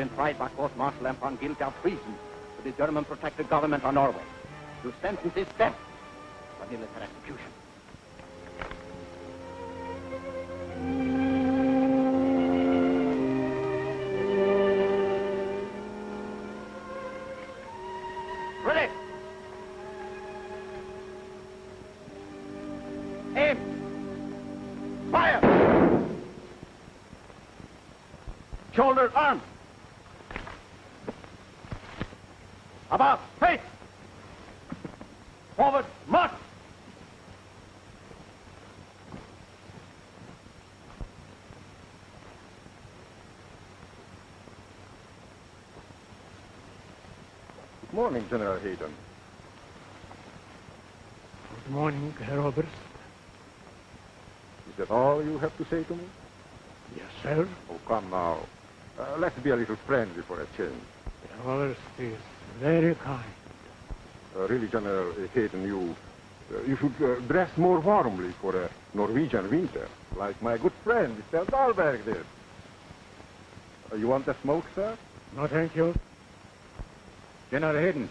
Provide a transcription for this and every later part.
Been tried by court-martial and found guilty of treason to the German-protected government of Norway. Your sentence is death for military execution. Ready! Aim! Fire! Shoulders, arms! About, face! Forward, march! Good morning, General Hayden. Good morning, Herr Oberst. Is that all you have to say to me? Yes, sir. Oh, come now. Uh, let's be a little friendly for a change. Herr Oberst is very kind. Uh, really, General Hayden, you, uh, you should uh, dress more warmly for a Norwegian winter, like my good friend, Mr. Dahlberg did. Uh, you want a smoke, sir? No, thank you. General Hayden,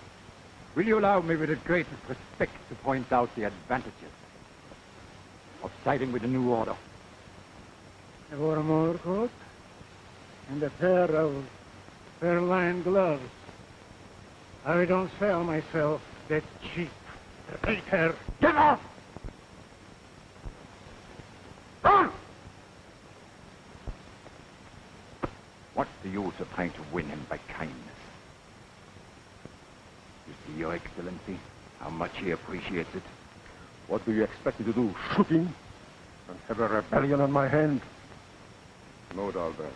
will you allow me with the greatest respect to point out the advantages of siding with the new order? I wore a motor coat and a pair of fur-lined gloves. I don't sell myself that cheap. Take care. Get off! Run! What's the use of trying to win him by kindness? You see, Your Excellency, how much it. What do you expect me to do? Shoot him? And have a rebellion on my hand? No, Dahlberg.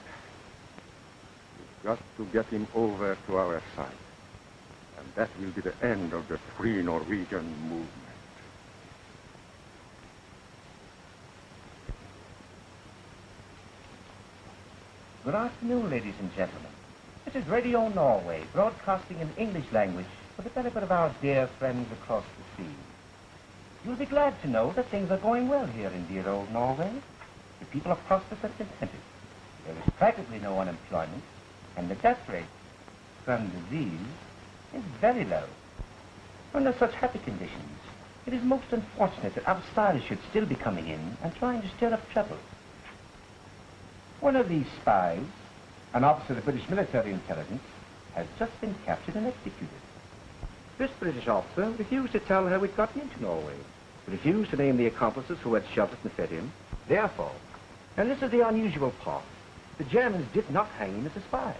You've got to get him over to our side. And that will be the end of the Free Norwegian movement. Good afternoon, ladies and gentlemen. This is Radio Norway, broadcasting in English language for the benefit of our dear friends across the sea. You'll be glad to know that things are going well here in dear old Norway. The people are prosperous and contented. There is practically no unemployment, and the death rate from disease is very low. Under such happy conditions, it is most unfortunate that outsiders should still be coming in and trying to stir up trouble. One of these spies, an officer of the British military intelligence, has just been captured and executed. This British officer refused to tell how he'd gotten into Norway. Refused to name the accomplices who had sheltered and fed him. Therefore, and this is the unusual part, the Germans did not hang him as a spy.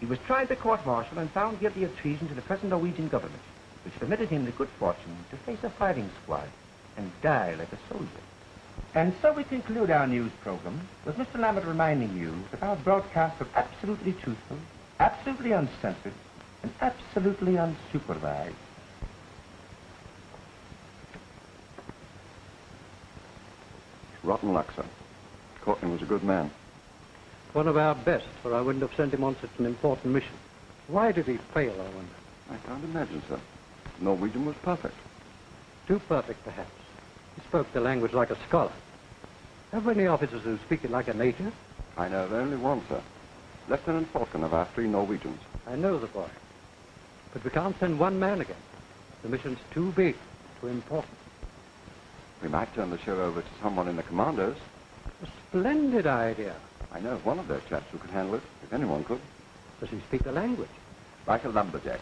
He was tried by court-martial and found guilty of treason to the present Norwegian government, which permitted him the good fortune to face a firing squad and die like a soldier. And so we conclude our news program with Mr. Lambert reminding you that our broadcasts are absolutely truthful, absolutely uncensored, and absolutely unsupervised. Rotten luck, sir. Courtney was a good man. One of our best, or I wouldn't have sent him on such an important mission. Why did he fail, I wonder? I can't imagine, sir. Norwegian was perfect. Too perfect, perhaps. He spoke the language like a scholar. Have we any officers who speak it like a native? I know of only one, sir. Lieutenant Falcon of our three Norwegians. I know the boy. But we can't send one man again. The mission's too big, too important. We might turn the show over to someone in the commandos. A splendid idea. I know of one of those chaps who could handle it, if anyone could. Does he speak the language? Like a lumberjack.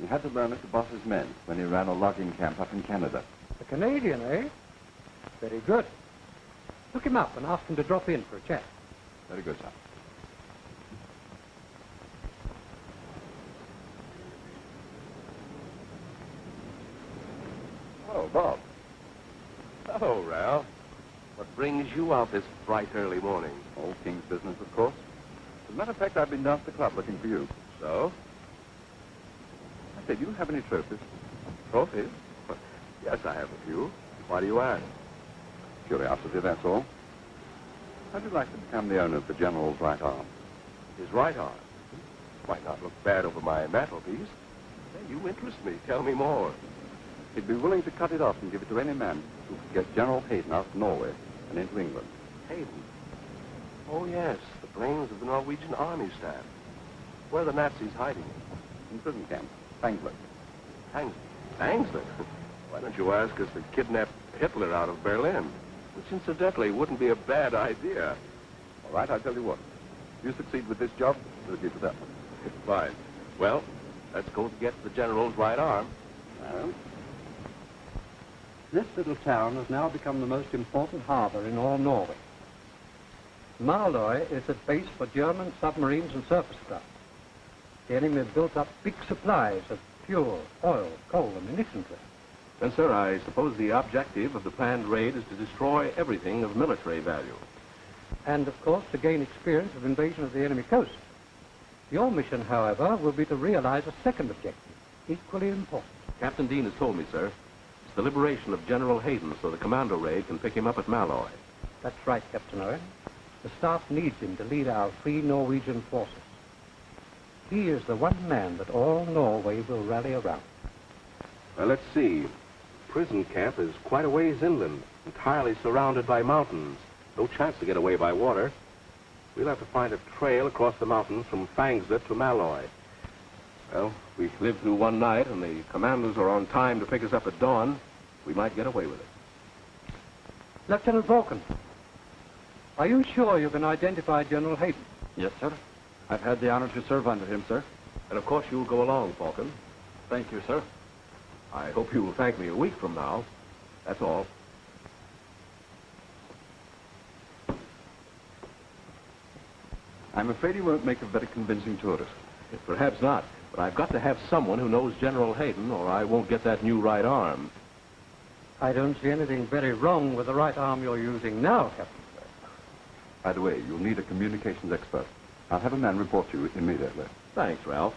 He had to learn it to boss his men when he ran a logging camp up in Canada. A Canadian, eh? Very good. Look him up and ask him to drop in for a chat. Very good, sir. Oh, Bob. Oh, Ralph. What brings you out this bright early morning? Old King's business, of course. As a matter of fact, I've been down to the club looking for you. So? I said, do you have any trophies? Trophies? Yes, I have a few. Why do you ask? Curiosity, that's all. How'd you like to become the owner of the General's right arm? His right arm. Might not look bad over my mantelpiece. Hey, you interest me. Tell me more. He'd be willing to cut it off and give it to any man who could get General Hayden out of Norway and into England. Hayden. Oh, yes, the brains of the Norwegian army staff. Where are the Nazis hiding? In prison camp. Fangler. Hang, Angsler? Why don't you ask us to kidnap Hitler out of Berlin? Which, incidentally, wouldn't be a bad idea. All right, I'll tell you what. If you succeed with this job, we'll keep it up. Fine. Well, let's go get the general's right arm. Well, this little town has now become the most important harbor in all Norway. Malloy is a base for German submarines and surface craft. The enemy have built up big supplies of fuel, oil, coal, and munitions there. Then, sir, I suppose the objective of the planned raid is to destroy everything of military value. And, of course, to gain experience of invasion of the enemy coast. Your mission, however, will be to realize a second objective, equally important. Captain Dean has told me, sir. It's the liberation of General Hayden so the commando raid can pick him up at Malloy. That's right, Captain Owen. The staff needs him to lead our free Norwegian forces. He is the one man that all Norway will rally around. Well, let's see. Prison camp is quite a ways inland, entirely surrounded by mountains. No chance to get away by water. We'll have to find a trail across the mountains from Fangslet to Malloy. Well, if we live through one night and the commandos are on time to pick us up at dawn, we might get away with it. Lieutenant Falcon, are you sure you can identify General Hayden? Yes, sir. I've had the honor to serve under him, sir. And of course you'll go along, Falcon. Thank you, sir. I hope you will thank me a week from now. That's all. I'm afraid he won't make a very convincing tourist. Perhaps not, but I've got to have someone who knows General Hayden, or I won't get that new right arm. I don't see anything very wrong with the right arm you're using now, Captain. By the way, you'll need a communications expert. I'll have a man report to you immediately. Thanks, Ralph.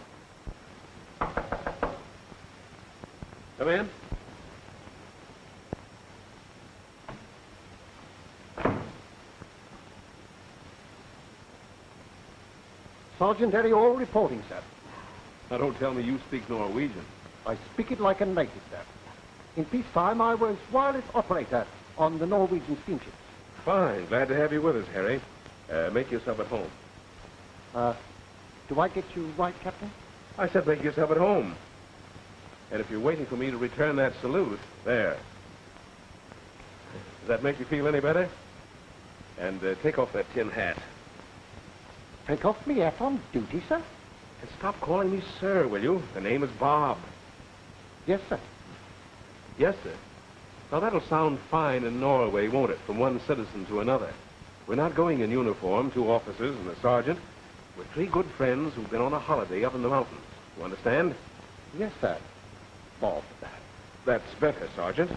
Come in. Sergeant Eriol reporting, sir. Now, don't tell me you speak Norwegian. I speak it like a native, sir. In peacetime, I was wireless operator on the Norwegian steamships. Fine. Glad to have you with us, Harry. Uh, make yourself at home. Uh, do I get you right, Captain? I said make yourself at home. And if you're waiting for me to return that salute, there. Does that make you feel any better? And uh, take off that tin hat. Take off me hat on duty, sir? And stop calling me sir, will you? The name is Bob. Yes, sir. Yes, sir. Now, that'll sound fine in Norway, won't it, from one citizen to another? We're not going in uniform, two officers and a sergeant. We're three good friends who've been on a holiday up in the mountains. You understand? Yes, sir. Bob. That. That's better, Sergeant.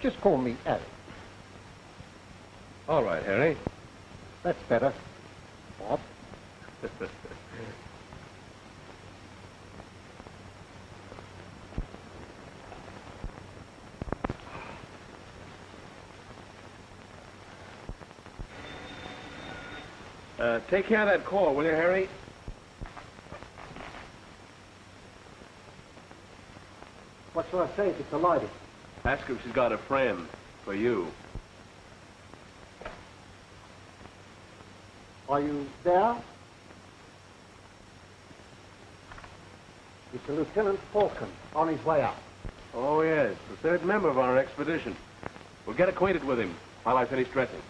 Just call me Harry. All right, Harry. That's better. Bob. Uh, take care of that call, will you, Harry? What shall I say if it's a lady? Ask her if she's got a friend for you. Are you there? It's Lieutenant Falcon on his way out. Oh, yes, the third member of our expedition. We'll get acquainted with him while I finish dressing.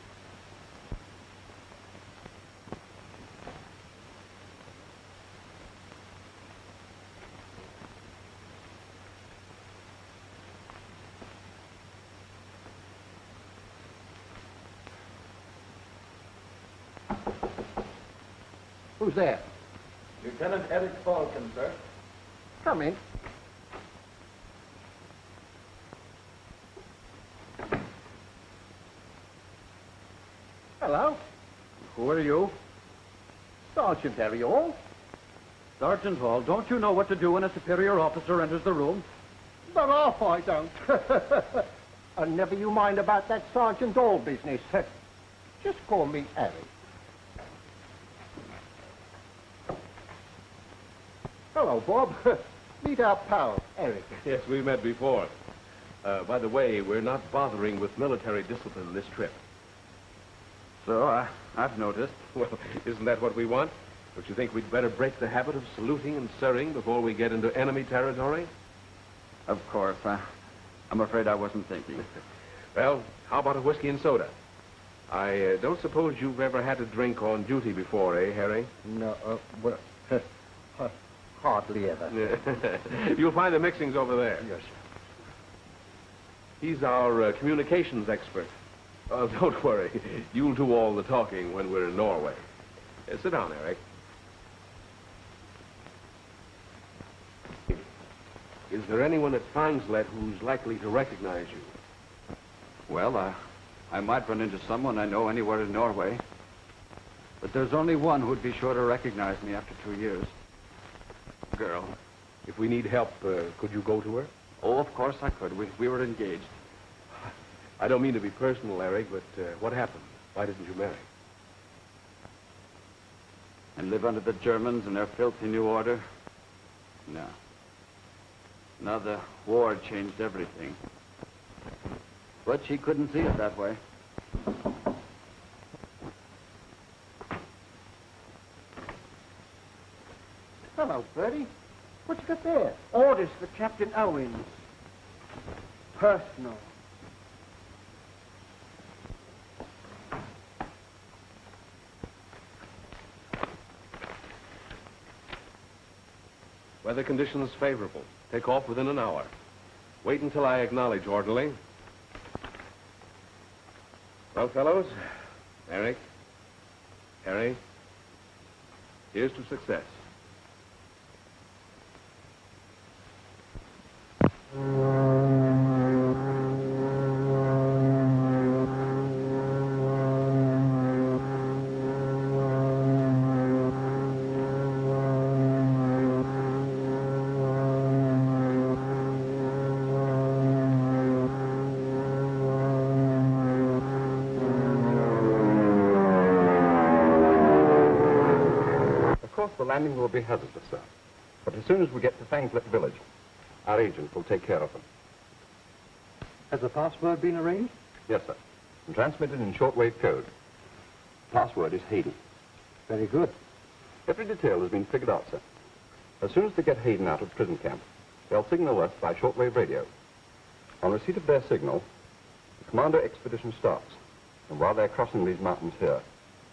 Who's there? Lieutenant Eric Falcon, sir. Come in. Hello. Who are you? Sergeant Eriol. Sergeant Hall, don't you know what to do when a superior officer enters the room? But off I don't. and never you mind about that Sergeant Hall business. Just call me Harry. Hello, Bob. Meet our pal, Eric. Yes, we've met before. Uh, by the way, we're not bothering with military discipline this trip. So, I, I've noticed. Well, isn't that what we want? Don't you think we'd better break the habit of saluting and sirring before we get into enemy territory? Of course. I, I'm afraid I wasn't thinking. Well, how about a whiskey and soda? I uh, don't suppose you've ever had a drink on duty before, eh, Harry? No, uh, well, hardly ever. You'll find the mixings over there. Yes, sir. He's our uh, communications expert. Uh, don't worry. You'll do all the talking when we're in Norway. Uh, sit down, Eric. Is there anyone at Fangslet who's likely to recognize you? Well, uh, I might run into someone I know anywhere in Norway. But there's only one who'd be sure to recognize me after two years. Girl. If we need help, uh, could you go to her? Oh, of course I could. We, we were engaged. I don't mean to be personal, Eric, but uh, what happened? Why didn't you marry? And live under the Germans and their filthy new order? No. Now the war changed everything. But she couldn't see it that way. Hello, Bertie. What you got there? Orders for Captain Owens. Personal. Weather conditions favorable. Take off within an hour. Wait until I acknowledge, orderly. Well, fellows, Eric, Harry, here's to success. Landing will be hazardous, sir. But as soon as we get to Fangslet village, our agent will take care of them. Has the password been arranged? Yes, sir. And transmitted in shortwave code. Password is Hayden. Very good. Every detail has been figured out, sir. As soon as they get Hayden out of prison camp, they'll signal us by shortwave radio. On receipt of their signal, the Commando expedition starts. And while they're crossing these mountains here,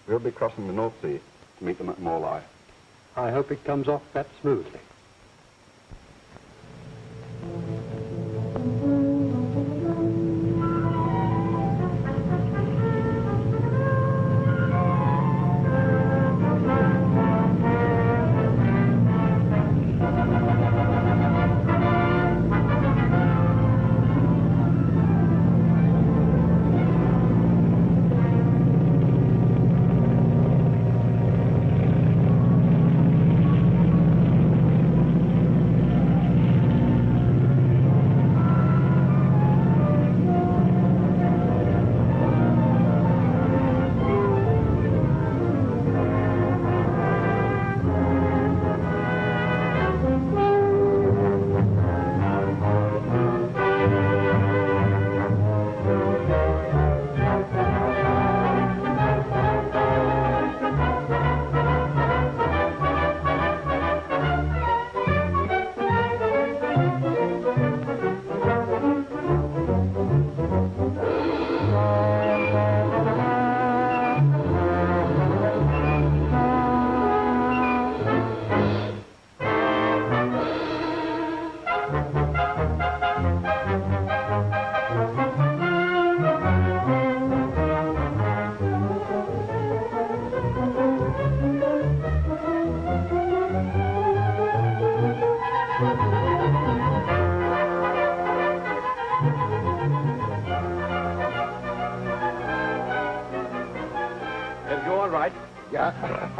we'll be crossing the North Sea to meet them at Malloy. I hope it comes off that smoothly.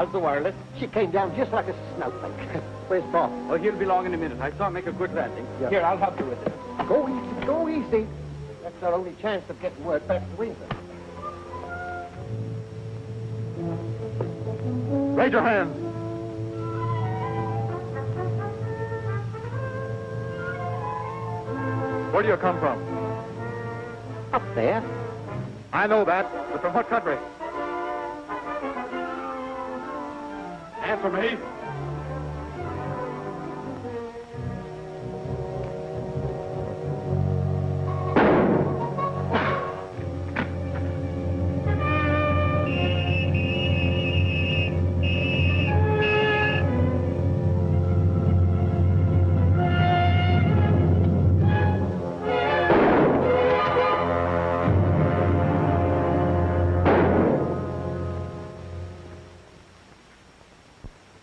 How's the wireless? She came down just like a snowflake. Where's Bob? Oh, he'll be along in a minute. I saw him make a good landing. Yeah. Here, I'll help you with it. Go easy, go easy. That's our only chance of getting word back to England. Raise your hands. Where do you come from? Up there? I know that, but from what country? Answer me.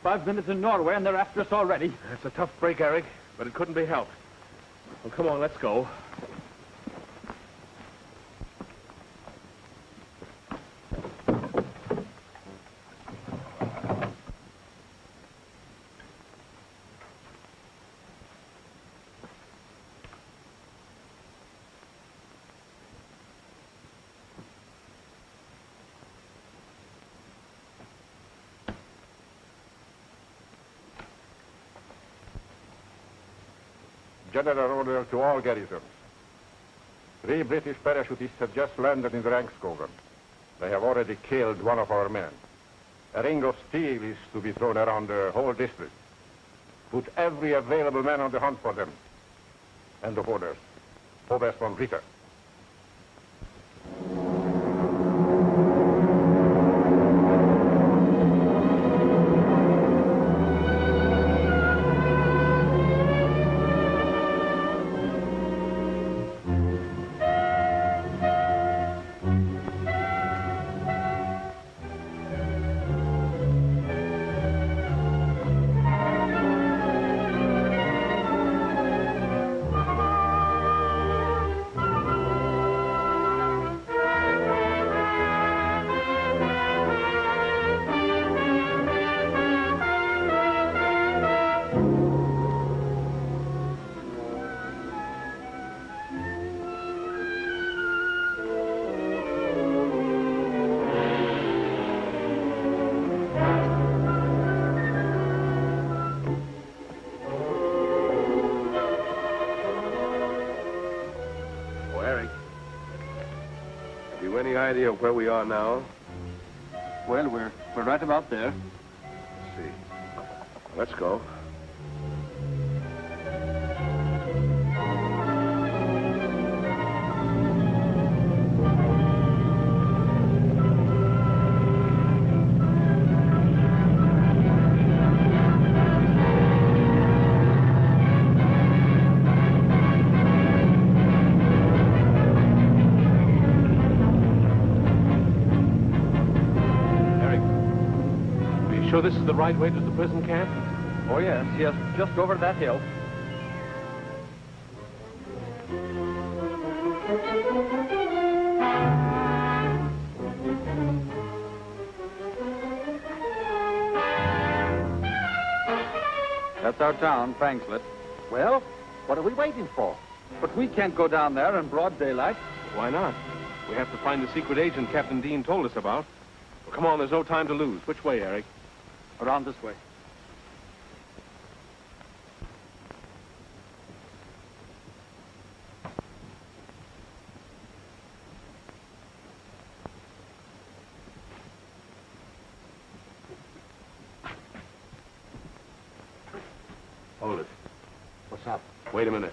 Five minutes in Norway and they're after us already. That's a tough break, Eric, but it couldn't be helped. Well, come on, let's go. General order to all garrisons. Three British parachutists have just landed in Rangskogen. They have already killed one of our men. A ring of steel is to be thrown around the whole district. Put every available man on the hunt for them. End of orders. Oberst von Ritter. Idea of where we are now? Well, we're, we're right about there. Let's see. Let's go. Sure this is the right way to the prison camp? Oh, yes, yes, just over that hill. That's our town, Fangslet. Well, what are we waiting for? But we can't go down there in broad daylight. Why not? We have to find the secret agent Captain Dean told us about. Well, come on, there's no time to lose. Which way, Eric? Around this way. Hold it. What's up? Wait a minute.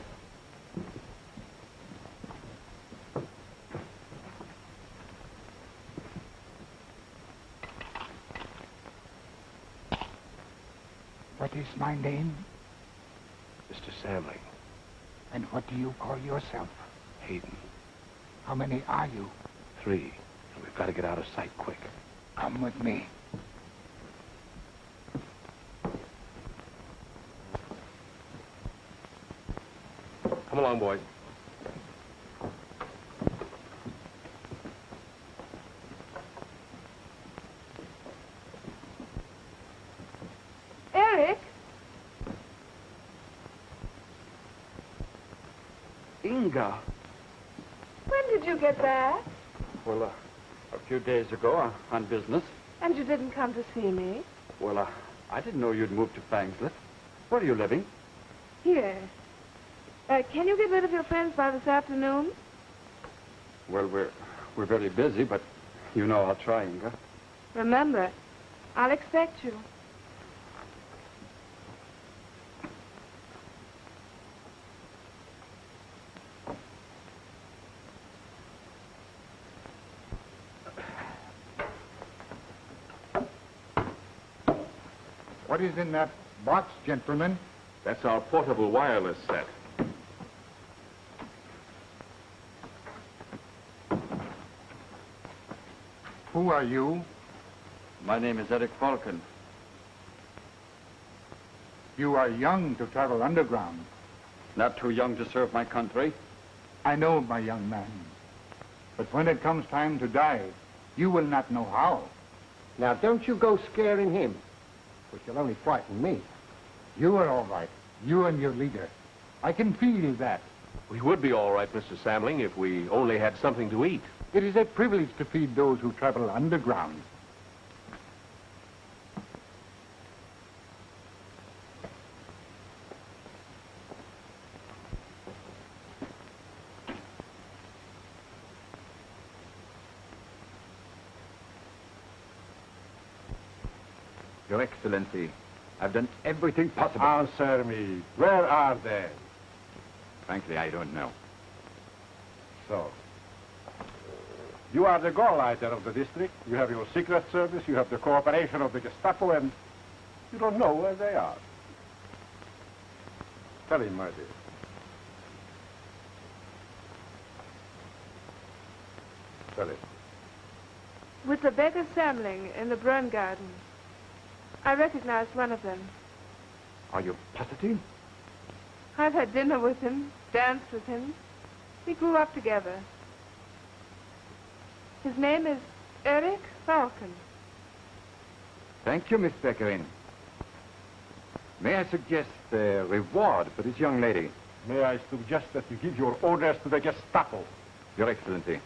What is my name? Mr. Samling, And what do you call yourself? Hayden, How many are you? three. We've got to get out of sight quick. Come with me. Come along, boys. Eric? When did you get back? Well, uh, a few days ago uh, on business. And you didn't come to see me? Well, uh, I didn't know you'd moved to Fangslet. Where are you living? Here. Uh, can you get rid of your friends by this afternoon? Well, we're we're very busy, but you know I'll try, Inga. Remember, I'll expect you. What is in that box, gentlemen? That's our portable wireless set. Who are you? My name is Eric Falcon. You are young to travel underground. Not too young to serve my country. I know, my young man. But when it comes time to die, you will not know how. Now, don't you go scaring him, which will only frighten me. You are all right. You and your leader. I can feel that. We would be all right, Mr. Samling, if we only had something to eat. It is a privilege to feed those who travel underground. Your Excellency, I've done everything possible. Answer me. Where are they? Frankly, I don't know. So, you are the Gauleiter of the district. You have your secret service. You have the cooperation of the Gestapo, and you don't know where they are. Tell him, my dear. Tell him. With the beggar Samling in the Brun Garden. I recognized one of them. Are you positive? I've had dinner with him, danced with him. We grew up together. His name is Eric Falcon. Thank you, Miss Beckerin. May I suggest a reward for this young lady? May I suggest that you give your orders to the Gestapo? Your Excellency.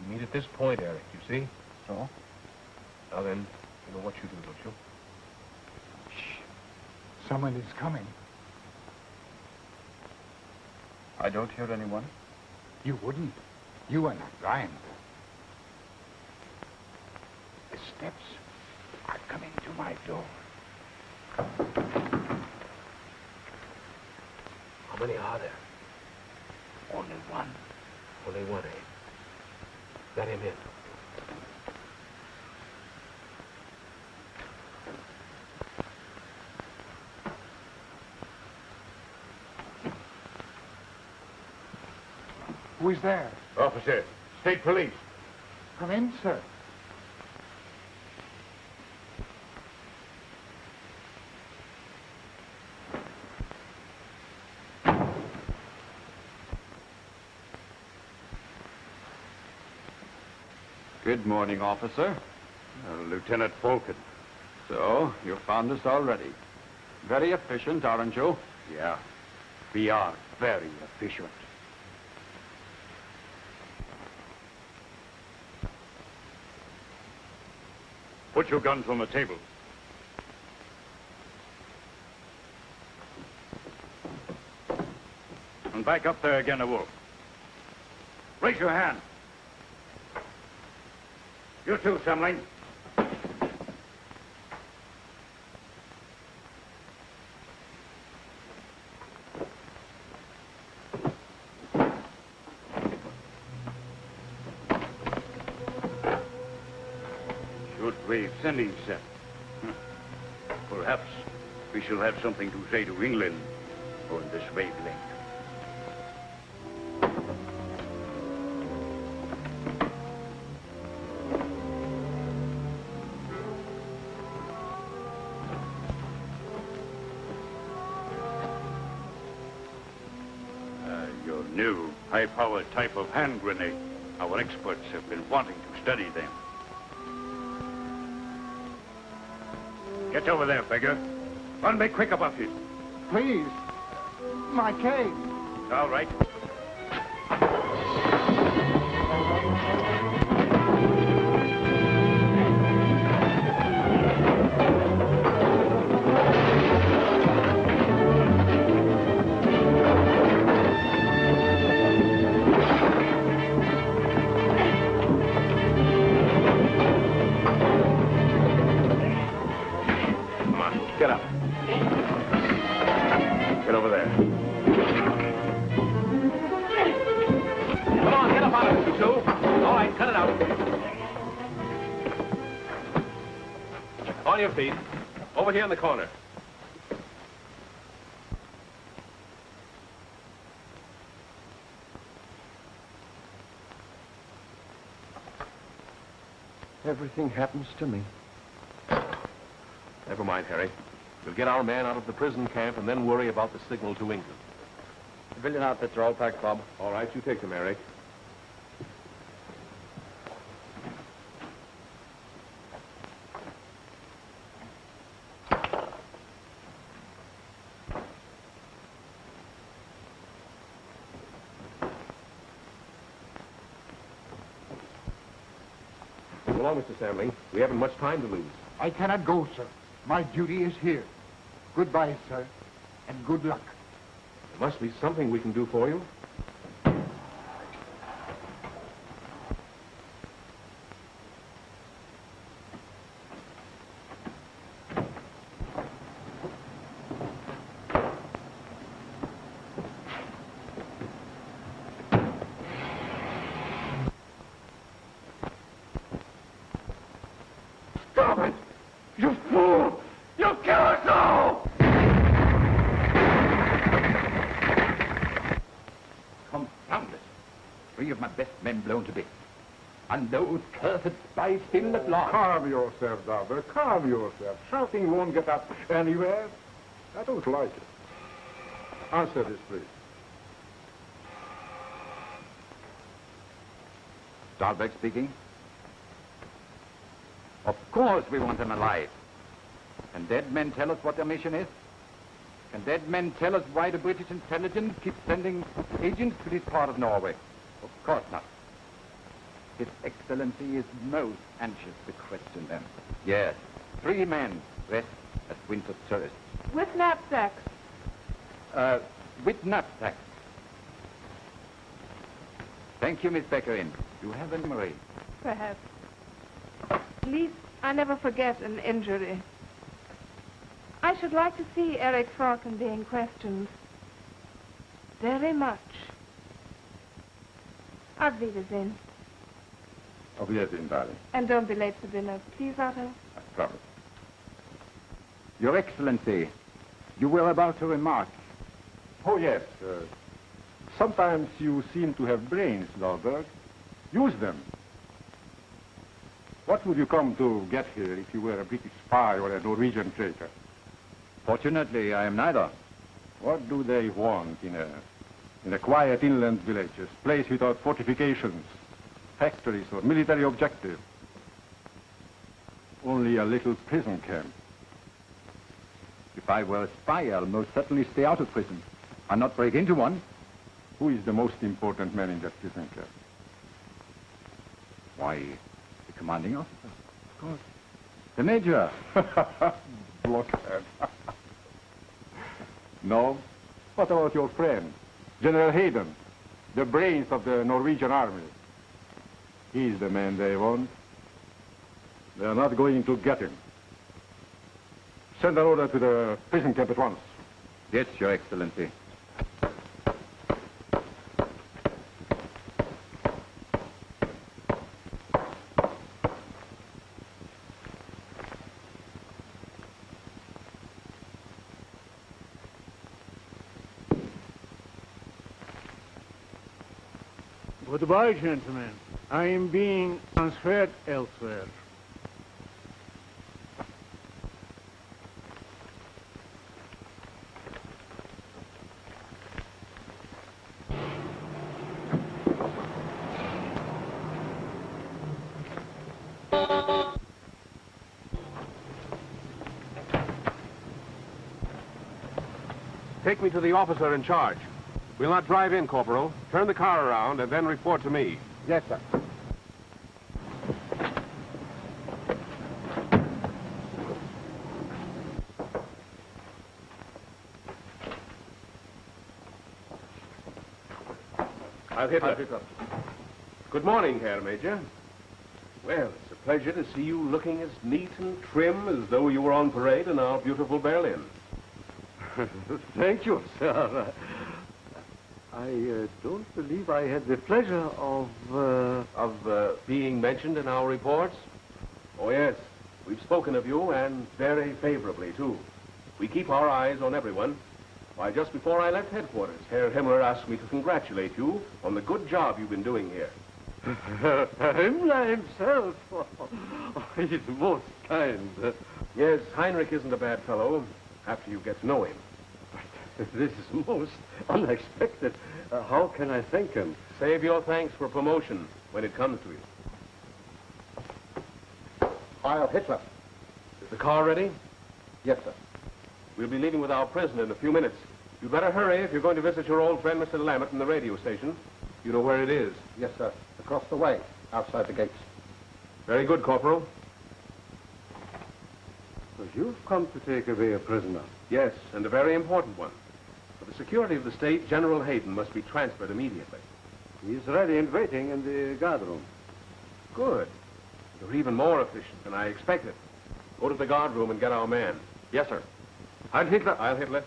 You meet at this point, Eric, you see? So? Now then, you know what you do, don't you? Someone is coming. I don't hear anyone. You wouldn't. You are not blind. The steps are coming to my door. How many are there? Only one. Only one, eh? Let him in. Who is there? Officer, state police. Come in, sir. Good morning, officer. Uh, Lieutenant Falcon. So, you found us already. Very efficient, aren't you? Yeah, we are very efficient. Put your guns on the table. And back up there again, a wolf. Raise your hand. You too, Samling. Sending set. Perhaps we shall have something to say to England on this wavelength. Uh, your new high-powered type of hand grenade. Our experts have been wanting to study them. Get over there, beggar. Run me quick about it. Please. My cane. All right. Here in the corner. Everything happens to me. Never mind, Harry. We'll get our man out of the prison camp and then worry about the signal to England. The civilian outfits are all packed, Bob. All right, you take them, Eric. So long, Mr. Samling. We haven't much time to lose. I cannot go, sir. My duty is here. Goodbye, sir, and good luck. There must be something we can do for you. Stop it! You fool! You kill us all! Confound it. Three of my best men blown to bits. And those cursed spies still. Calm yourself, Dahlberg. Calm yourself. Shouting won't get us anywhere. I don't like it. Answer this, please. Dahlberg speaking. Of course we want them alive. Can dead men tell us what their mission is? Can dead men tell us why the British intelligence keeps sending agents to this part of Norway? Of course not. His Excellency is most anxious to question them. Yes, three men dressed as winter tourists. With knapsacks. Uh, with knapsacks. Thank you, Miss Beckerin. You have a memory. Perhaps. At least I never forget an injury. I should like to see Eric Falcon being questioned. Very much. Auf Wiedersehen. Auf Wiedersehen, darling. And don't be late for dinner, please, Otto. I promise. Your Excellency, you were about to remark. Oh, yes. Uh, sometimes you seem to have brains, Dahlberg. Use them. What would you come to get here if you were a British spy or a Norwegian traitor? Fortunately, I am neither. What do they want in a, in a quiet inland village, a place without fortifications, factories, or military objective? Only a little prison camp. If I were a spy, I'll most certainly stay out of prison and not break into one. Who is the most important man in that prison camp? Why, the commanding officer, of course. The major. Blockhead. no? What about your friend, General Hayden, the brains of the Norwegian army? He's the man they want. They're not going to get him. Send an order to the prison camp at once. Yes, Your Excellency. Goodbye, gentlemen. I am being transferred elsewhere. Take me to the officer in charge. We'll not drive in, Corporal. Turn the car around and then report to me. Yes, sir. I'll. Good morning, Herr Major. Well, it's a pleasure to see you looking as neat and trim as though you were on parade in our beautiful Berlin. Thank you, sir. I uh, don't believe I had the pleasure of... Uh... Of uh, being mentioned in our reports? Oh, yes. We've spoken of you, and very favorably, too. We keep our eyes on everyone. Why, just before I left headquarters, Herr Himmler asked me to congratulate you on the good job you've been doing here. Himmler himself. He's most kind. Yes, Heinrich isn't a bad fellow after you get to know him. But this is most unexpected. Uh, how can I thank him? Save your thanks for promotion when it comes to you. Heil Hitler. Is the car ready? Yes, sir. We'll be leaving with our prisoner in a few minutes. You'd better hurry if you're going to visit your old friend, Mr. Lammett, in the radio station. You know where it is. Yes, sir. Across the way, outside the gates. Very good, Corporal. So you've come to take away a prisoner. Yes, and a very important one. For the security of the state, General Hayden must be transferred immediately. He's ready and waiting in the guard room. Good. You're even more efficient than I expected. Go to the guard room and get our man. Yes, sir. Heil Hitler. Heil Hitler.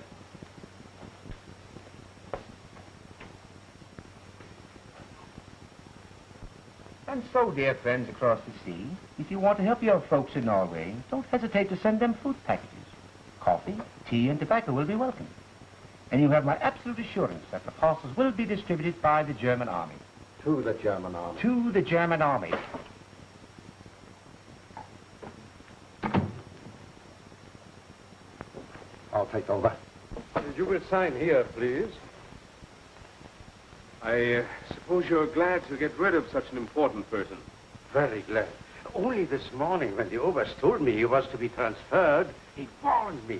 And so, dear friends across the sea, if you want to help your folks in Norway, don't hesitate to send them food packages. Coffee, tea, and tobacco will be welcome. And you have my absolute assurance that the parcels will be distributed by the German army. To the German army. To the German army. I'll take over. You will sign here, please. I uh, suppose you're glad to get rid of such an important person. Very glad. Only this morning, when the Oberst told me he was to be transferred, he warned me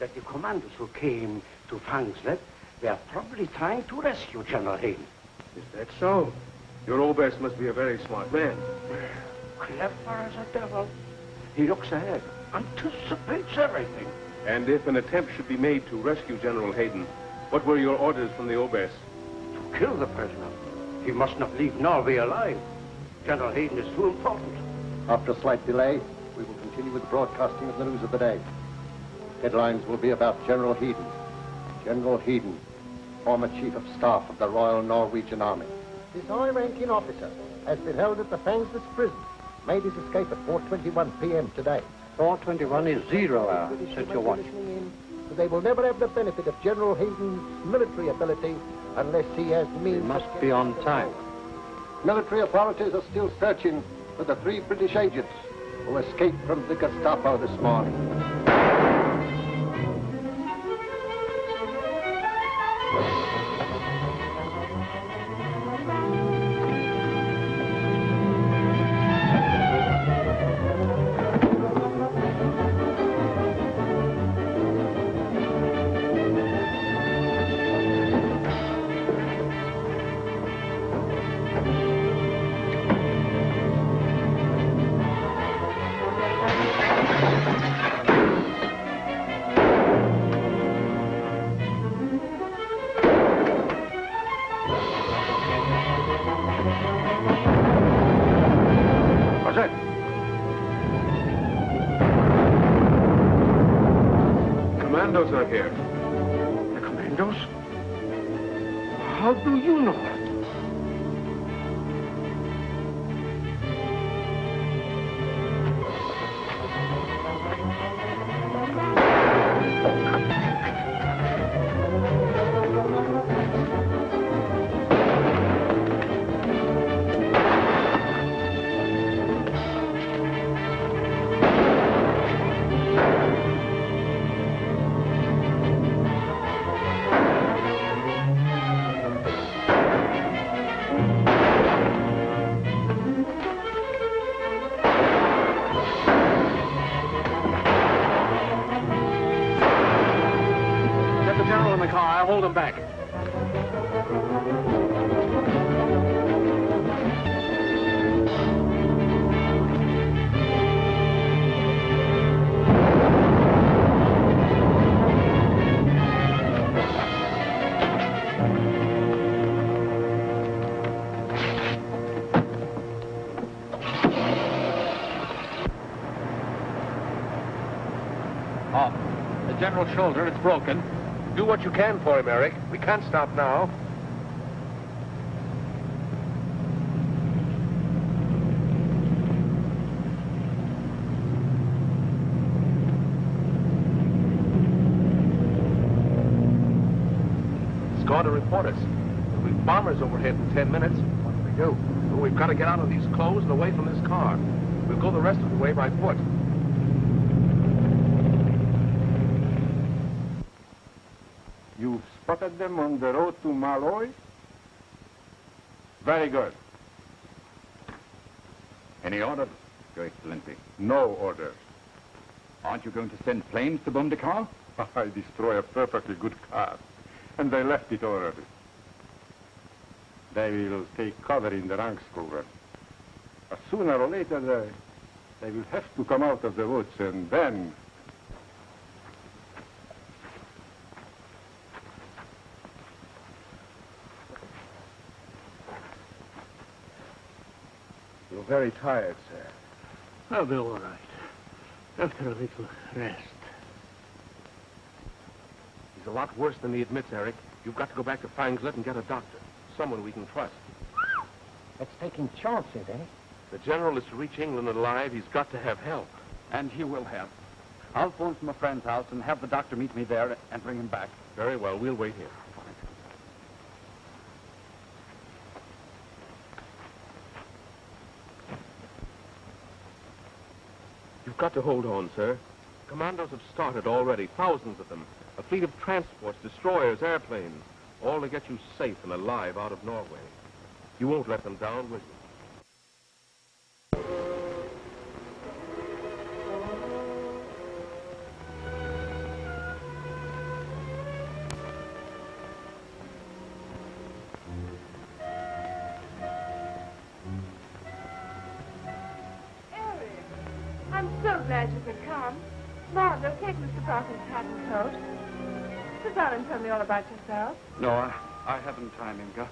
that the commandos who came to Fangslet were probably trying to rescue General Hayden. Is that so? Your Oberst must be a very smart man. Clever as a devil. He looks ahead, anticipates everything. And if an attempt should be made to rescue General Hayden, what were your orders from the Oberst? To kill the prisoner. He must not leave Norway alive. General Hayden is too important. After a slight delay, we will continue with the broadcasting of the news of the day. Headlines will be about General Hayden. General Hayden, former Chief of Staff of the Royal Norwegian Army. This high-ranking officer has been held at the Fangslet prison. Made his escape at 4.21 p.m. today. 421 is zero hour. Set your watch. They will never have the benefit of General Hayden's military ability unless he has means... We must be on time. Military authorities are still searching for the three British agents who escaped from the Gestapo this morning. General's shoulder. It's broken. Do what you can for him, Eric. We can't stop now. It's report us. There'll be bombers overhead in ten minutes. What do we do? Well, we've got to get out of these clothes and away from this car. We'll go the rest of the way by foot. You spotted them on the road to Malloy? Very good. Any orders, Your Excellency? No orders. Aren't you going to send planes to bomb the car? I destroy a perfectly good car, and they left it already. They will take cover in the Rangscover. Uh, Sooner or later, they, they will have to come out of the woods, and then... You're very tired, sir. I'll be all right. After a little rest. He's a lot worse than he admits, Eric. You've got to go back to Fangslet and get a doctor. Someone we can trust. That's taking chances, eh? The general is to reach England alive. He's got to have help. And he will have. I'll phone from a friend's house and have the doctor meet me there and bring him back. Very well. We'll wait here. You've got to hold on, sir. Commandos have started already, thousands of them. A fleet of transports, destroyers, airplanes, all to get you safe and alive out of Norway. You won't let them down, will you? And tell me all about yourself. No, I, I haven't time, Inga.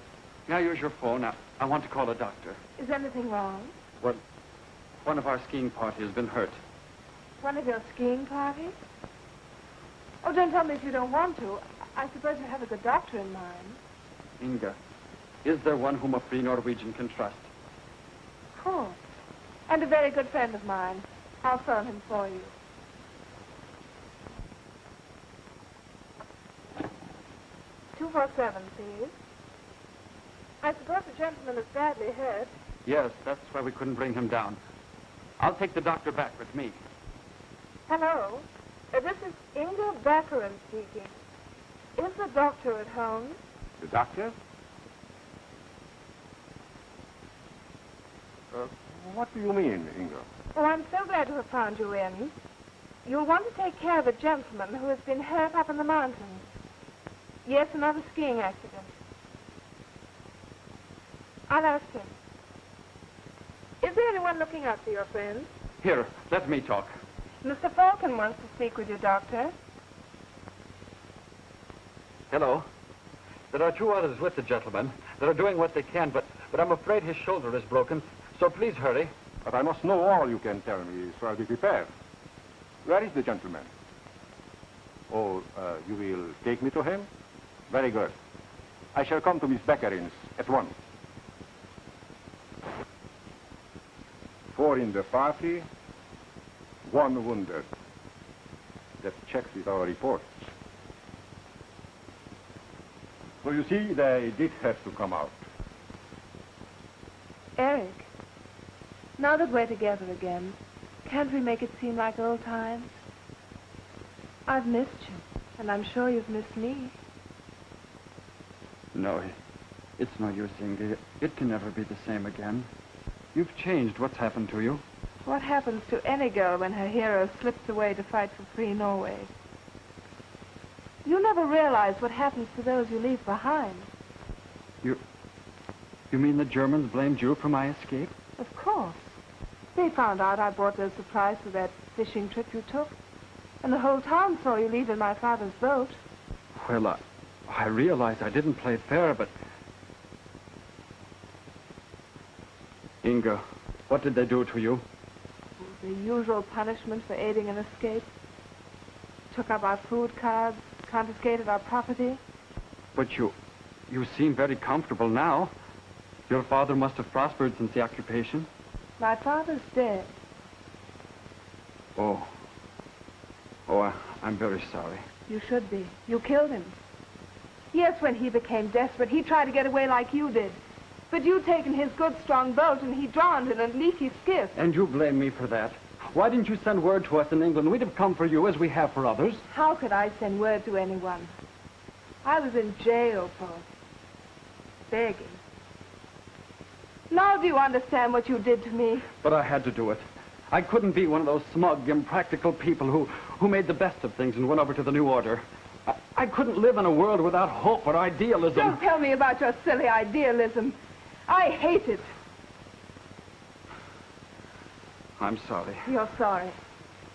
May I use your phone? I, I want to call a doctor. Is anything wrong? Well, one of our skiing party has been hurt. One of your skiing parties? Oh, don't tell me if you don't want to. I suppose you have a good doctor in mind. Inga, is there one whom a free Norwegian can trust? Of course. And a very good friend of mine. I'll phone him for you. Two four seven, please. I suppose the gentleman is badly hurt. Yes, that's why we couldn't bring him down. I'll take the doctor back with me. Hello. Uh, this is Inga Baccarin speaking. Is the doctor at home? The doctor? Uh, what do you mean, Inga? Oh, I'm so glad to have found you in. You'll want to take care of a gentleman who has been hurt up in the mountains. Yes, another skiing accident. I'll ask him. Is there anyone looking after your friends? Here, let me talk. Mr. Falcon wants to speak with you, Doctor. Hello. There are two others with the gentleman that are doing what they can, but, but I'm afraid his shoulder is broken, so please hurry. But I must know all you can tell me, so I'll be prepared. Where is the gentleman? Oh, uh, you will take me to him? Very good. I shall come to Miss Beckerin's at once. Four in the party, one wounded. That checks with our reports. So you see, they did have to come out. Eric, now that we're together again, can't we make it seem like old times? I've missed you, and I'm sure you've missed me. No, it's no use, Inge. It can never be the same again. You've changed. What's happened to you? What happens to any girl when her hero slips away to fight for free Norway? You never realize what happens to those you leave behind. You... You mean the Germans blamed you for my escape? Of course. They found out I brought those supplies for that fishing trip you took. And the whole town saw you leave in my father's boat. Well, I, I realize I didn't play fair, but... Inga, what did they do to you? The usual punishment for aiding an escape. took up our food cards, confiscated our property. But you, you seem very comfortable now. Your father must have prospered since the occupation. My father's dead. Oh. Oh, I, I'm very sorry. You should be. You killed him. Yes, when he became desperate, he tried to get away like you did. But you'd taken his good, strong boat, and he drowned in a leaky skiff. And you blame me for that. Why didn't you send word to us in England? We'd have come for you as we have for others. How could I send word to anyone? I was in jail for begging. Now do you understand what you did to me? But I had to do it. I couldn't be one of those smug, impractical people who, who made the best of things and went over to the New Order. I, I couldn't live in a world without hope or idealism. Don't tell me about your silly idealism. I hate it. I'm sorry. You're sorry.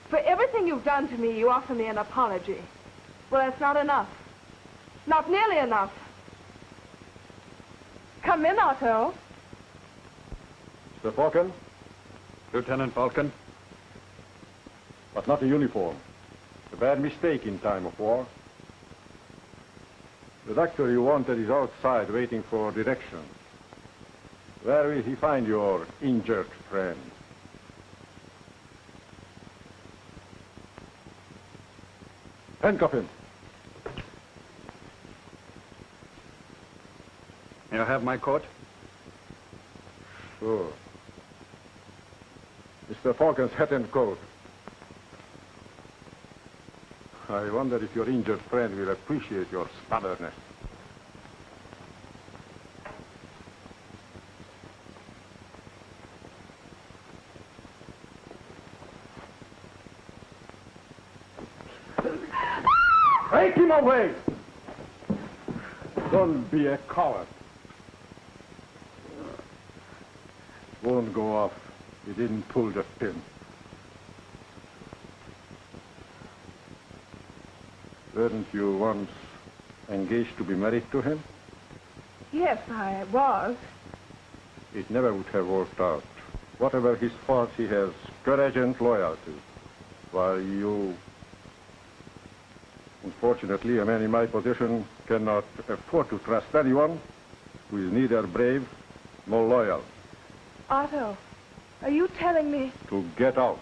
For everything you've done to me, you offer me an apology. Well, that's not enough. Not nearly enough. Come in, Otto. Mr. Falcon, Lieutenant Falcon. but not a uniform. A bad mistake in time of war. The doctor you wanted is outside waiting for directions. Where will he find your injured friend? Handcuff him. You have my coat? Sure. Mr. Falcon's hat and coat. I wonder if your injured friend will appreciate your stubbornness. Take him away! Don't be a coward. Won't go off. He didn't pull the pin. Weren't you once engaged to be married to him? Yes, I was. It never would have worked out. Whatever his faults, he has courage and loyalty. While you... Unfortunately, a man in my position cannot afford to trust anyone who is neither brave nor loyal. Otto, are you telling me? To get out.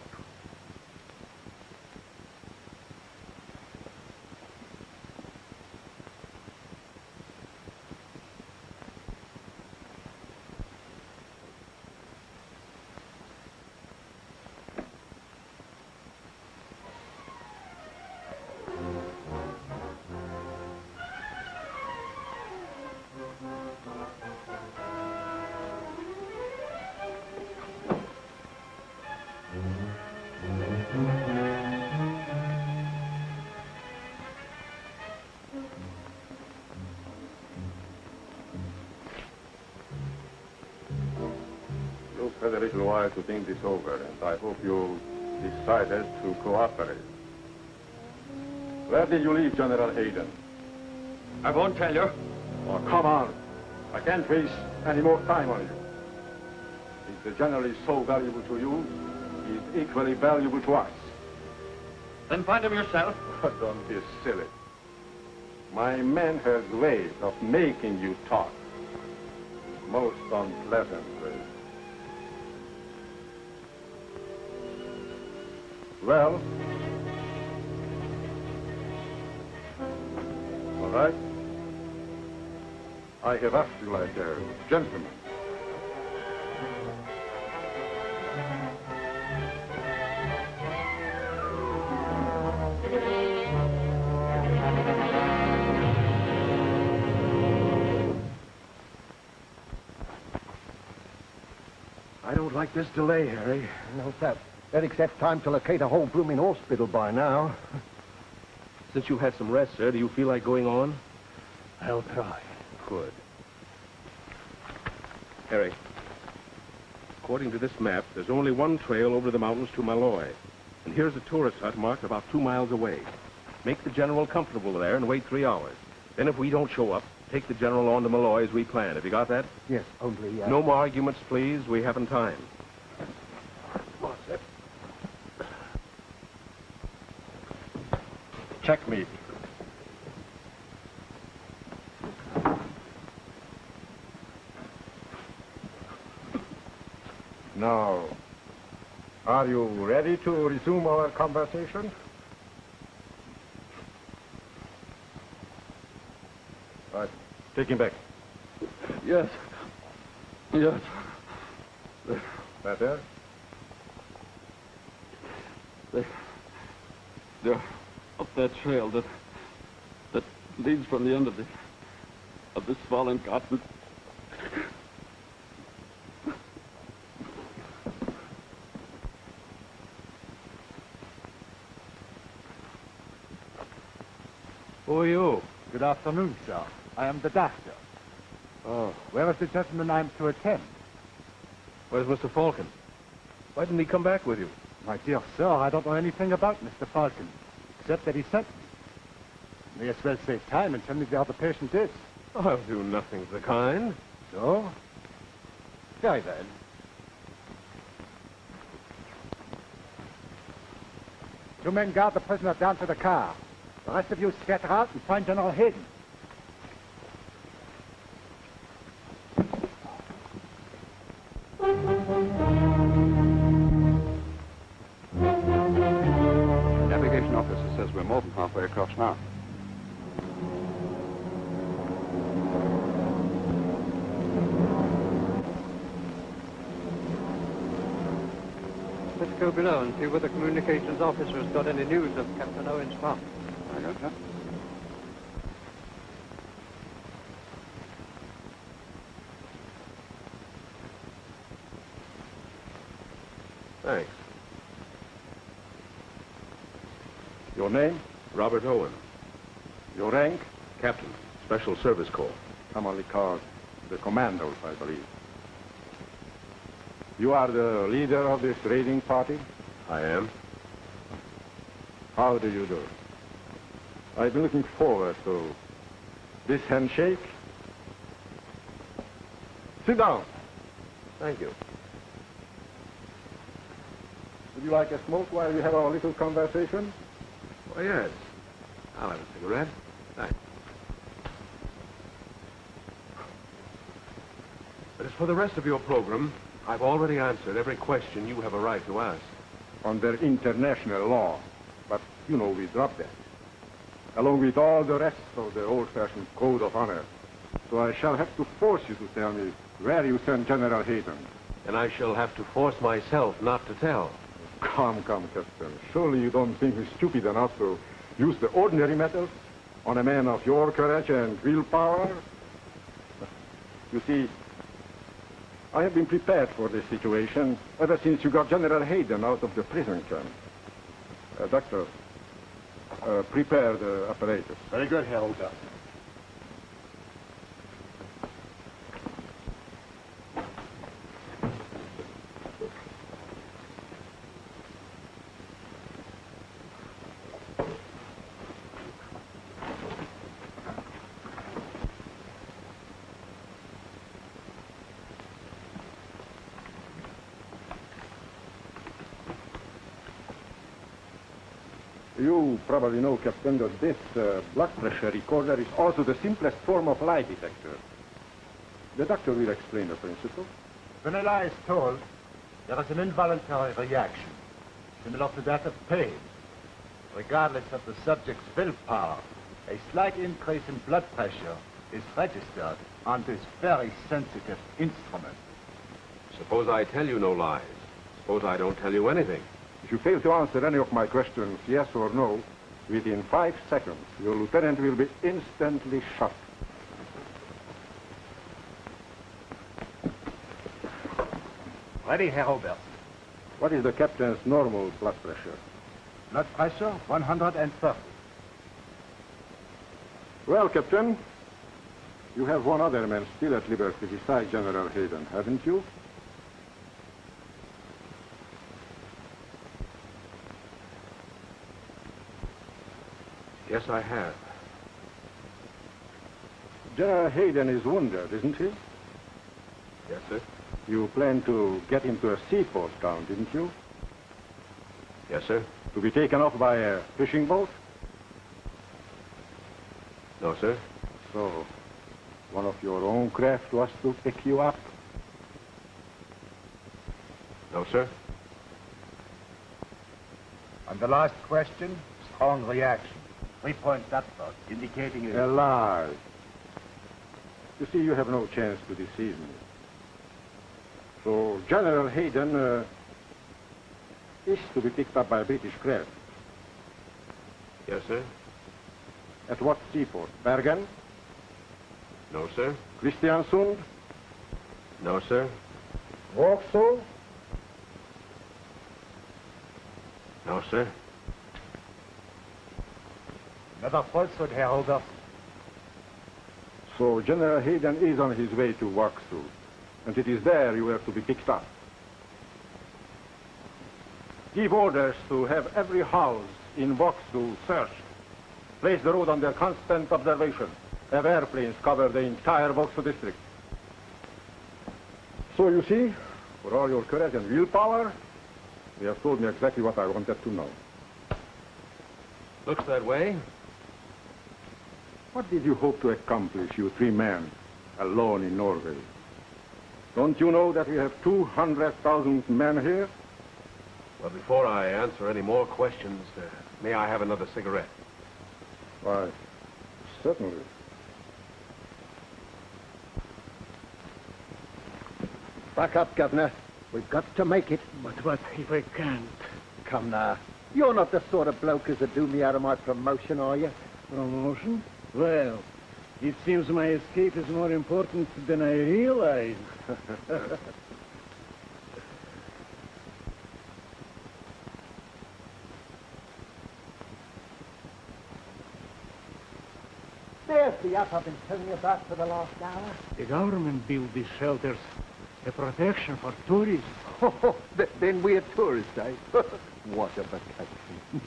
Little while to think this over, and I hope you decided to cooperate. Where did you leave General Hayden? I won't tell you. Oh, come on. I can't waste any more time on you. If the general is so valuable to you, he's equally valuable to us. Then find him yourself. Oh, don't be silly. My man has ways of making you talk. Most unpleasant ways. Well? All right. I have asked you like a gentleman. I don't like this delay, Harry. No, sir. Eric's had time to locate a whole blooming hospital by now. Since you've had some rest, sir, do you feel like going on? I'll try. Good. Harry, according to this map, there's only one trail over the mountains to Malloy. And here's a tourist hut marked about two miles away. Make the general comfortable there and wait three hours. Then if we don't show up, take the general on to Malloy as we planned. Have you got that? Yes, only... Uh... No more arguments, please. We haven't time. Checkmate. Now, are you ready to resume our conversation? Right. Take him back. Yes. Yes. Better? They, they're up that trail that that leads from the end of the of this fallen cotton. Who are you? Good afternoon, sir. I am the doctor. Oh. Where is the gentleman I'm to attend? Where's Mr. Falcon? Why didn't he come back with you? My dear sir, I don't know anything about Mr. Falcon, except that he sent. May as well save time and tell me where the patient is. I'll do nothing of the kind. So? Very well. Two men guard the prisoner down to the car. The rest of you scatter out and find General Hayden. Communications officer has got any news of Captain Owen's farm. I got that. Thanks. Your name? Robert Owen, Your rank? Captain, Special Service Corps. Commonly called the commandos, I believe. You are the leader of this raiding party? I am. How do you do? I've been looking forward to this handshake. Sit down. Thank you. Would you like a smoke while we have our little conversation? Oh, yes. I'll have a cigarette. Thanks. But as for the rest of your program, I've already answered every question you have a right to ask. Under international law. You know, we dropped that. Along with all the rest of the old-fashioned code of honor. So I shall have to force you to tell me where you sent General Hayden. And I shall have to force myself not to tell. Come, come, Captain. Surely you don't think me stupid enough to use the ordinary methods on a man of your courage and willpower? You see, I have been prepared for this situation ever since you got General Hayden out of the prison camp. Uh, doctor, Uh, prepare the apparatus. Very good. You probably know, Captain, that this uh, blood pressure recorder is also the simplest form of lie detector. The doctor will explain the principle. When a lie is told, there is an involuntary reaction, similar to that of pain. Regardless of the subject's willpower, a slight increase in blood pressure is registered on this very sensitive instrument. Suppose I tell you no lies. Suppose I don't tell you anything. If you fail to answer any of my questions, yes or no, within five seconds, your lieutenant will be instantly shot. Ready, Herr Oberst. What is the captain's normal blood pressure? Blood pressure 130. Well, Captain, you have one other man still at liberty besides General Hayden, haven't you? Yes, I have. General Hayden is wounded, isn't he? Yes, sir. You planned to get him to a seaport town, didn't you? Yes, sir. To be taken off by a fishing boat? No, sir. So, one of your own craft was to pick you up? No, sir. And the last question, strong reaction. Three points upward, indicating A lie. You see, you have no chance to deceive me. So, General Hayden uh, is to be picked up by a British craft. Yes, sir. At what seaport? Bergen? No, sir. Christiansund? No, sir. Vauxhall? No, sir. Never falsehood, Herr Holder. So General Hayden is on his way to Vauxhall, and it is there you are to be picked up. Give orders to have every house in Vauxhall searched. Place the road under constant observation. Have airplanes cover the entire Vauxhall district. So you see, for all your courage and willpower, you have told me exactly what I wanted to know. Looks that way. What did you hope to accomplish, you three men, alone in Norway? Don't you know that we have 200,000 men here? Well, before I answer any more questions, uh, may I have another cigarette? Why, certainly. Back up, Governor. We've got to make it. But what if we can't? Come now. You're not the sort of bloke as to do me out of my promotion, are you? Promotion? Well, it seems my escape is more important than I realized. There's the yacht I've been telling you about for the last hour. The government built these shelters a protection for tourists. Oh, then we're tourists, eh? what a vacation.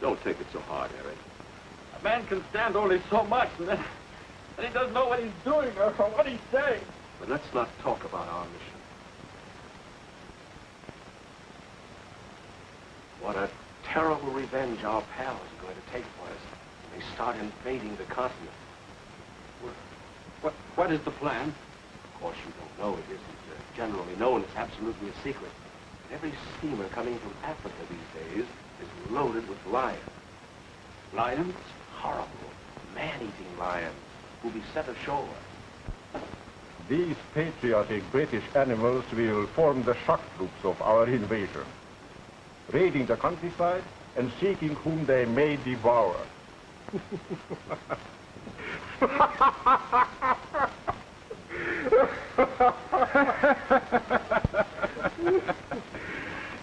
Don't take it so hard, Eric. A only so much, and then, then he doesn't know what he's doing or, or what he's saying. But let's not talk about our mission. What a terrible revenge our pals are going to take for us when they start invading the continent. What, what is the plan? Of course, you don't know. It isn't uh, generally known. It's absolutely a secret. But every steamer coming from Africa these days is loaded with lions. Lions? Horrible, man-eating lions who'll be set ashore. These patriotic British animals will form the shock troops of our invasion, raiding the countryside and seeking whom they may devour.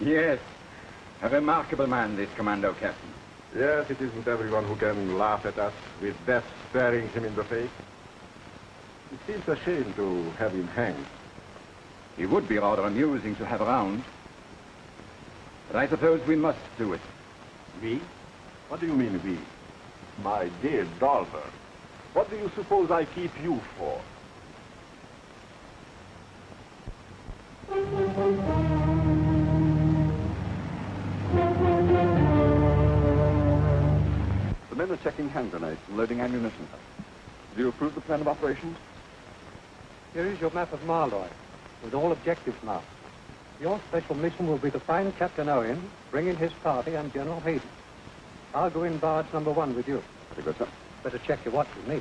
yes. A remarkable man, this commando captain. Yes, it isn't everyone who can laugh at us with death staring him in the face. It seems a shame to have him hanged. He would be rather amusing to have around. But I suppose we must do it. Me? What do you mean, we? My dear Dolver, what do you suppose I keep you for? Checking hand grenades and loading ammunition. Do you approve the plan of operations? Here is your map of Malloy, with all objectives marked. Your special mission will be to find Captain Owen, bring in his party, and General Hayden. I'll go in barge number one with you. Very good, sir. Better check your watch with me.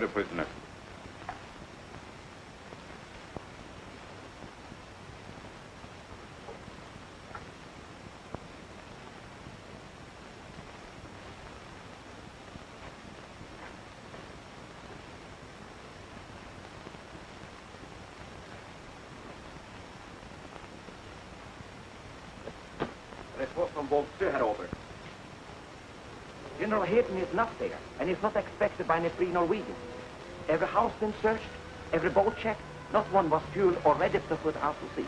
Secure the prisoner. Over. General Hayden is not there, and is not expected by any free Norwegians. Every house been searched, every boat checked, not one was fueled or ready to put out to sea.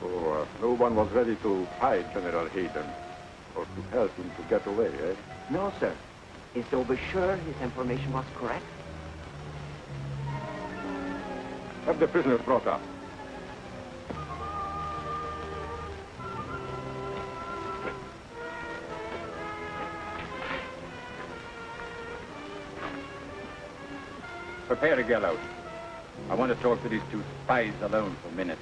So uh, no one was ready to fight General Hayden or to help him to get away, eh? No, sir. Is Dover sure his information was correct? Have the prisoners brought up. Prepare to get out. I want to talk to these two spies alone for a minute.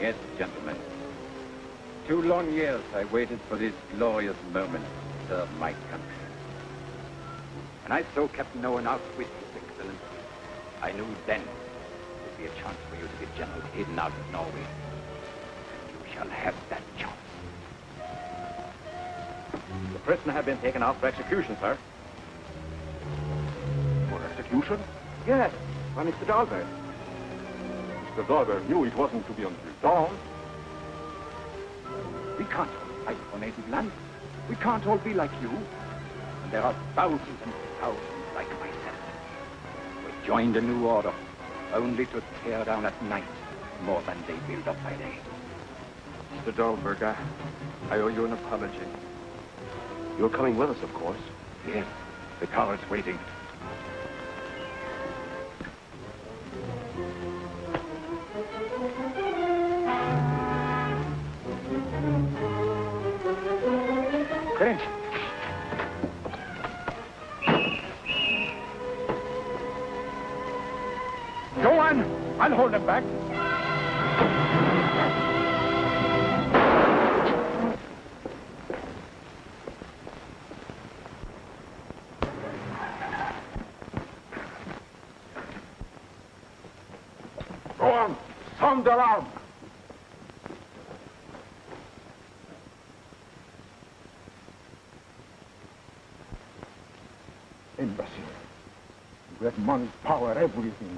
Yes, gentlemen. Two long years I waited for this glorious moment to serve my country. And I saw Captain Owen out with His Excellency. I knew then there would be a chance for you to get General Hayden out of Norway. And you shall have that prisoner had been taken out for execution, sir. For execution? Yes, by Mr. Dahlberg. Mr. Dahlberg knew it wasn't to be until dawn. We can't all fight for native land. We can't all be like you. And there are thousands and thousands like myself. We joined a new order, only to tear down at night more than they build up by day. Mr. Dahlberg, I, I owe you an apology. You're coming with us, of course. Yes, the car is waiting.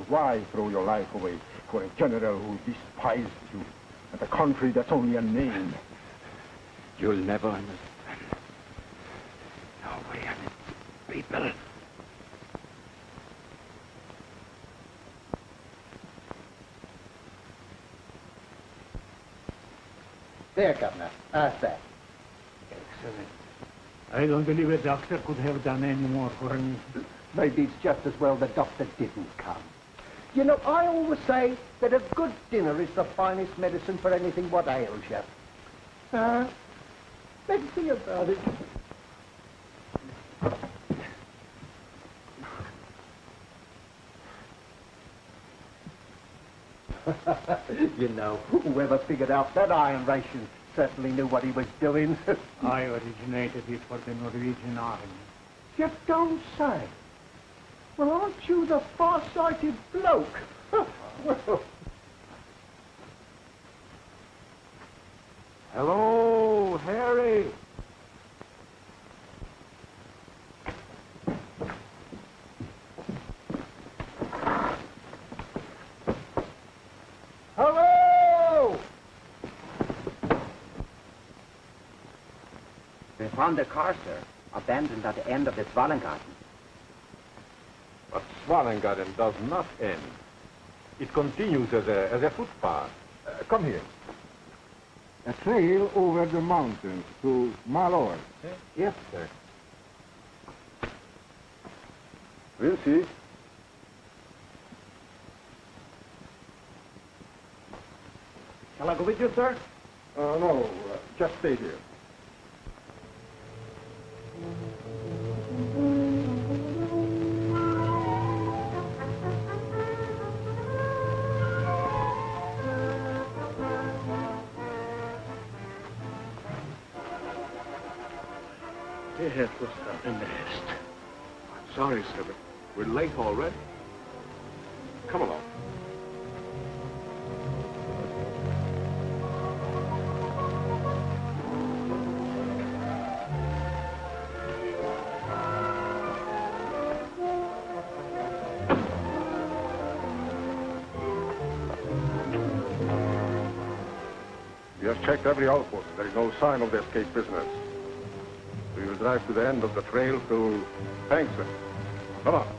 Why throw your life away for a general who despised you and a country that's only a name? You'll never understand. Norway and its people. There, Governor. How's that? Excellent. I don't believe a doctor could have done any more for me. Maybe it's just as well the doctor didn't come. You know, I always say that a good dinner is the finest medicine for anything what ails you. Uh, let's see about it. you know, whoever figured out that iron ration certainly knew what he was doing. I originated it for the Norwegian army. you don't say. Well, aren't you the far-sighted bloke? well, Hello, Harry. hello! We found the car, sir, abandoned at the end of the Svalengarten. But Swalengarden does not end. It continues as a, as a footpath. Uh, come here. A trail over the mountains to Malloy. Yes, sir. We'll see. Shall I go with you, sir? Uh, no, uh, just stay here. Every outpost. There is no sign of the escaped prisoners. We will drive to the end of the trail to Hankston. Come on.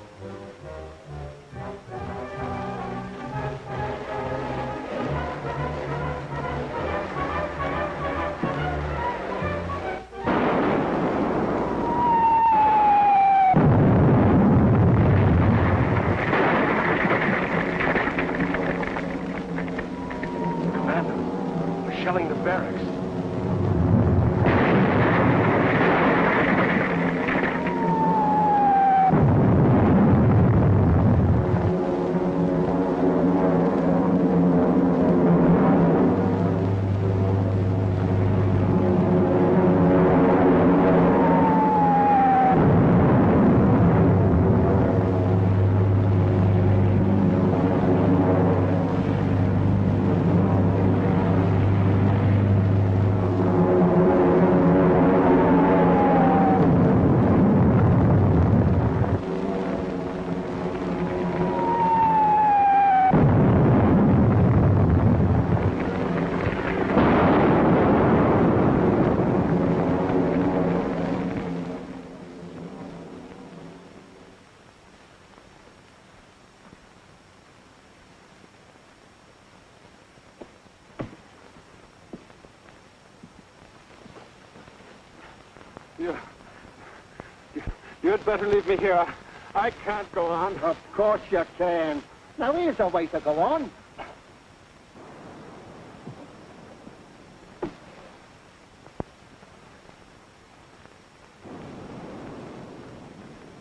Better leave me here. I can't go on. Of course you can. Now, here's a way to go on.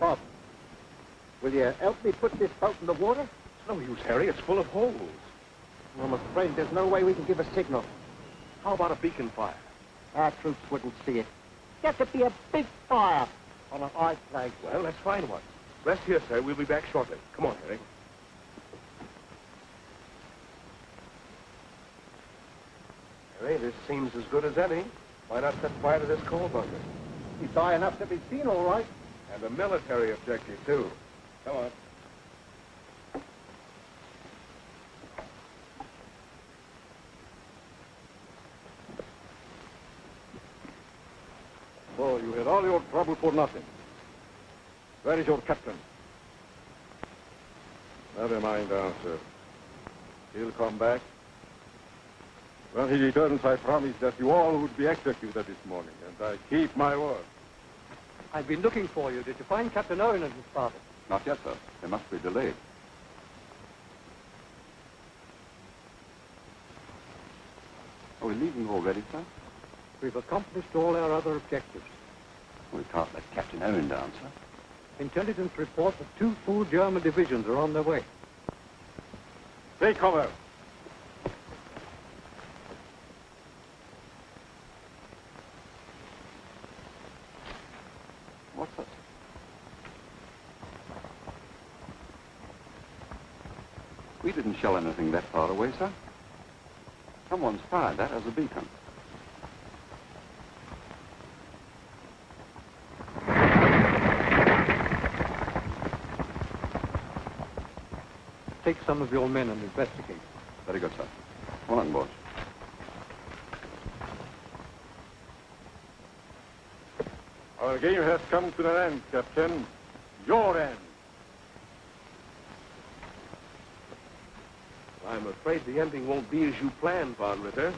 Bob, will you help me put this boat in the water? It's no use, Harry. It's full of holes. I'm afraid there's no way we can give a signal. How about a beacon fire? Our troops wouldn't see it. Got to be a big fire on a high flag. Well, let's find one. Rest here, sir. We'll be back shortly. Come on, Harry. Harry, this seems as good as any. Why not set fire to this coal bunker? He's high enough to be seen, all right. And a military objective, too. Come on. So you had all your trouble for nothing. Where is your captain? Never mind the answer. He'll come back. When he returns, I promise that you all would be executed this morning, and I keep my word. I've been looking for you. Did you find Captain Owen and his party? Not yet, sir. They must be delayed. Are we leaving already, sir? We've accomplished all our other objectives. We can't let Captain Owen down, sir. Intelligence reports that two full German divisions are on their way. Take cover. What's that? We didn't shell anything that far away, sir. Someone's fired that as a beacon. Take some of your men and investigate. Very good, sir. Come on board. Our game has come to an end, Captain. Your end. I'm afraid the ending won't be as you planned, Von Ritter.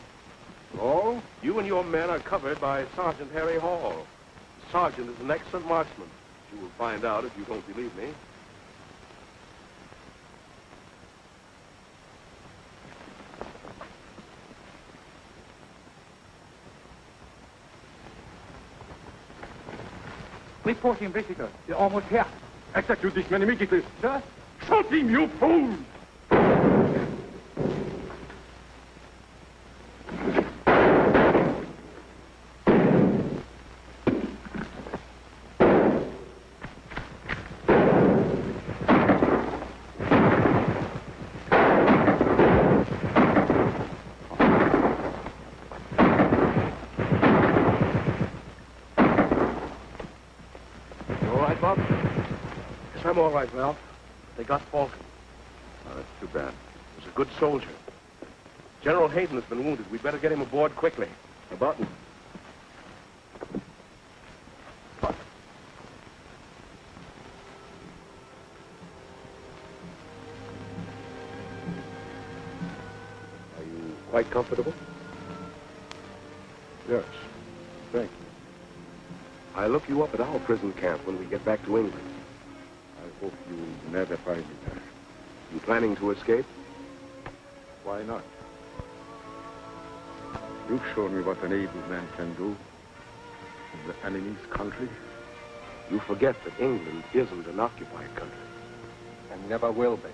Oh? You and your men are covered by Sergeant Harry Hall. The sergeant is an excellent marksman. You will find out if you don't believe me. Reporting British. They're almost here. Execute this man immediately. Sir? Shoot him, you fool! You all right, Bob? Yes, I'm all right, Ralph. They got Falcon. Oh, that's too bad. He was a good soldier. General Hayden has been wounded. We'd better get him aboard quickly. A button. Are you quite comfortable? Yes. Thank you. I'll look you up at our prison camp when we get back to England. Hope you never find me there. You planning to escape? Why not? You've shown me what an able man can do in the enemy's country. You forget that England isn't an occupied country. And never will be.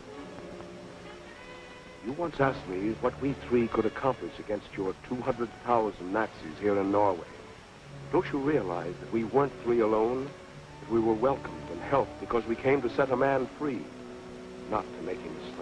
You once asked me what we three could accomplish against your 200,000 Nazis here in Norway. Don't you realize that we weren't three alone? That we were welcomed helped because we came to set a man free, not to make him a slave.